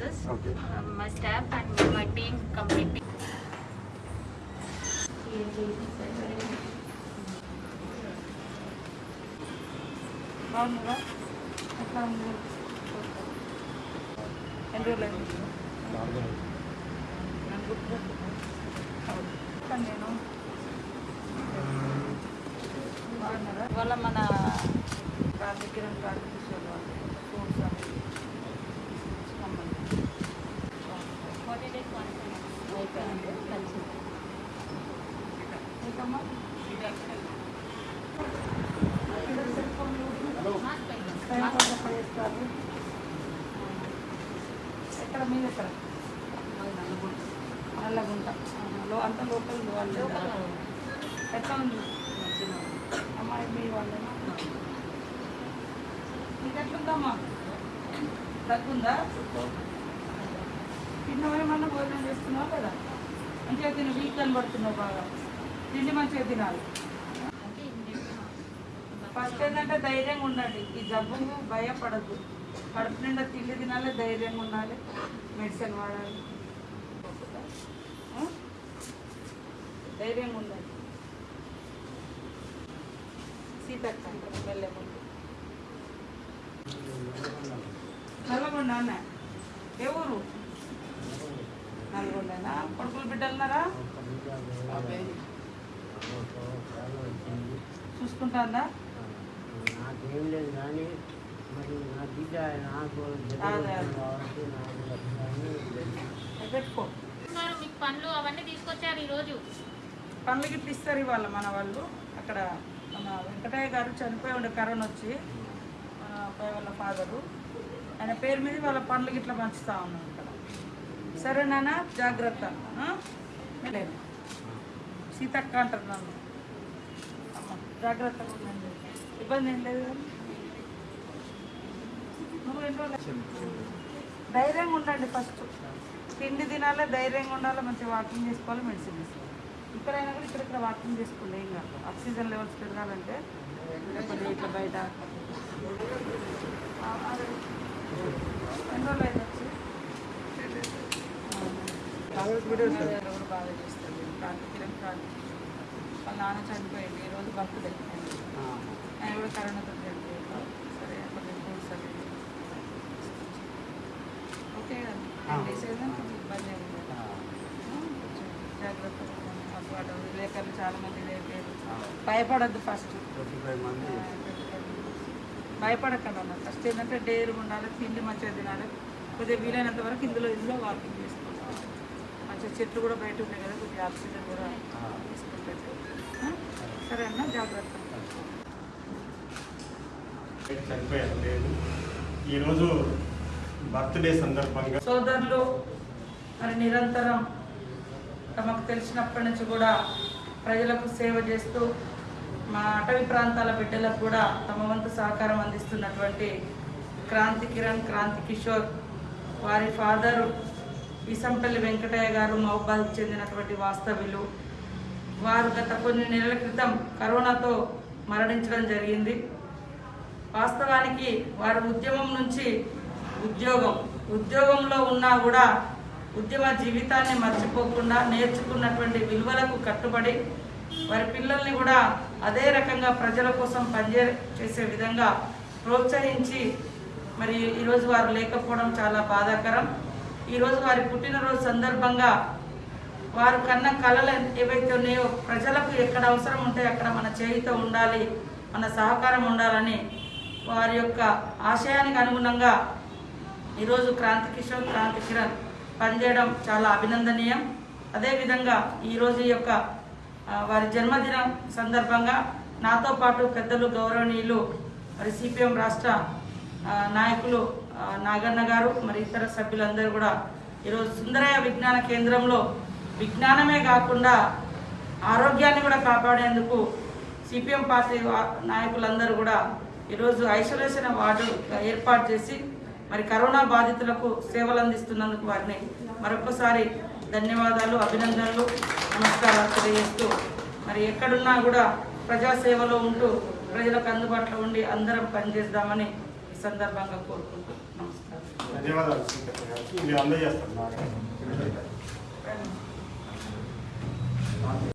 nurses, Okay. um, my staff and my team completely. బాగున్నారా ఎట్లా ఉంది ఎన్ని రోజులు అయింది నన్ను గుర్తుపెట్టుకో. చెప్పండి నేను బాగున్నారా ఇవాళ మన రాజకీయం ప్రార్థించారు ఎక్కడ మీద ఎక్కడ? నల్లగుంట. లో అంత లోకల్ వాళ్ళు ఎట్లా ఉంది? అమ్మాయి మీ వాళ్ళేనా? నీకు ఎట్లుందమ్మా? తగ్గుందా? తిన్నవేమన్నా భోజనం చేస్తున్నావు కదా మంచిగా తిని వీక్ కనబడుతున్నావు బాగా. తిండి మంచిగా తినాలి. ఫస్ట్ ఏంటంటే ధైర్యంగా ఉండండి. ఈ జబ్బుకు భయపడద్దు. కడుపు నిండా తిండి తినాలి ధైర్యంగా ఉండాలి మెడిసిన్ వాడాలి. ధైర్యంగా ఉండాలి సీతక్క వెళ్ళే ముందు నల్గొండ అన్న. ఏ ఊరు? నల్గొండనా? కొడుకులు బిడ్డలున్నారా? చూసుకుంటాందా? నాకేం లేదు కానీ మరి నా బిడ్డ నాకు పెట్టుకో. ఉన్నారు, మీకు పండ్లు అవన్నీ తీసుకొచ్చారు ఈ రోజు పండ్లు గిట్ల ఇస్తారు ఇవాళ మన వాళ్ళు. అక్కడ మన వెంకటయ్య గారు చనిపోయి ఉండే కరోనా వచ్చి మన అబ్బాయి వాళ్ళ ఫాదరు. ఆయన పేరు మీద వాళ్ళ పండ్లు గిట్ల పంచుతా ఉన్నాం ఇక్కడ. సరే నాన్న జాగ్రత్త? లేదు. సీతక్క అంటారు నన్ను. జాగ్రత్తగా ఉండండి. ఇబ్బంది ఏం లేదు ధైర్యంగా ఉండండి ఫస్ట్ తిండి తినాలి ధైర్యంగా ఉండాలి మంచిగా వాకింగ్ చేసుకోవాలి మెడిసిన్ తీసుకోవాలి. ఇక్కడైనా కూడా ఇక్కడ ఇక్కడ వాకింగ్ చేసుకోండి ఏం కాదు. ఆక్సిజన్ లెవెల్స్ పెరగాలంటే లేకపోతే ఇట్లా బయట. ఎన్ని రోజులు అయితే వచ్చి? ఎవరు బాగా చేస్తారు? ప్రాంతికిరం ప్రాంతి వాళ్ళ నాన్న చనిపోయింది. ఈరోజు బర్త్డే ఆయన కూడా కరోనాతో చనిపోయాడు. సరే కొన్ని ఫ్రూట్స్ అవి ఓకే టెన్ డేస్ అయినా కొంచెం ఇబ్బంది జాగ్రత్తగా ఉండండి. మాకు వాడు విలేకరులు చాలా మంది లేపారు. భయపడద్దు ఫస్ట్. భయపడకండి అన్న ఫస్ట్ ఏంటంటే డేరు ఉండాలి తిండి మంచిగా తినాలి. కొద్దిగా వీలైనంత వరకు ఇందులో ఇందులో వాకింగ్ చేసుకుంటాం మంచిగా చెట్లు కూడా బయట ఉన్నాయి కదా కొద్దిగా ఆక్సిజన్ కూడా తీసుకుంటారు. ఆ? సరే అన్న జాగ్రత్త. చనిపోయారు లేదు. ఈరోజు బర్త్డే సందర్భంగా సోదరులు మరి నిరంతరం తమకు తెలిసినప్పటి నుంచి కూడా ప్రజలకు సేవ చేస్తూ మా అటవీ ప్రాంతాల బిడ్డలకు కూడా తమ వంతు సహకారం అందిస్తున్నటువంటి క్రాంతి కిరణ్ క్రాంతి కిషోర్ వారి ఫాదరు ఈసంపల్లి వెంకటయ్య గారు మహబాద్కి చెందినటువంటి వాస్తవ్యులు. వారు గత కొన్ని నెలల క్రితం కరోనాతో మరణించడం జరిగింది. వాస్తవానికి వారి ఉద్యమం నుంచి ఉద్యోగం ఉద్యోగంలో ఉన్నా కూడా ఉద్యమ జీవితాన్ని మర్చిపోకుండా నేర్చుకున్నటువంటి విలువలకు కట్టుబడి వారి పిల్లల్ని కూడా అదే రకంగా ప్రజల కోసం పనిచే చేసే విధంగా ప్రోత్సహించి మరి ఈరోజు వారు లేకపోవడం చాలా బాధాకరం. ఈరోజు వారి పుట్టినరోజు సందర్భంగా వారు కన్న కళలు ఏవైతే ఉన్నాయో ప్రజలకు ఎక్కడ అవసరం ఉంటే అక్కడ మన చేయితో ఉండాలి మన సహకారం ఉండాలని వారి యొక్క ఆశయానికి అనుగుణంగా ఈరోజు క్రాంతి కిషోర్ క్రాంతి కిరణ్ పనిచేయడం చాలా అభినందనీయం. అదేవిధంగా ఈరోజు ఈ యొక్క వారి జన్మదినం సందర్భంగా నాతో పాటు పెద్దలు గౌరవనీయులు మరి సిపిఎం రాష్ట్ర నాయకులు నాగన్న గారు మరి ఇతర సభ్యులందరూ కూడా ఈరోజు సుందరయ్య విజ్ఞాన కేంద్రంలో విజ్ఞానమే కాకుండా ఆరోగ్యాన్ని కూడా కాపాడేందుకు సిపిఎం పార్టీ నాయకులందరూ కూడా ఈరోజు ఐసోలేషన్ వార్డు ఏర్పాటు చేసి మరి కరోనా బాధితులకు సేవలు అందిస్తున్నందుకు వారిని మరొకసారి ధన్యవాదాలు అభినందనలు నమస్కారాలు తెలియజేస్తూ మరి ఎక్కడున్నా కూడా ప్రజాసేవలో ఉంటూ ప్రజలకు అందుబాటులో ఉండి అందరం పనిచేద్దామని ¿Qué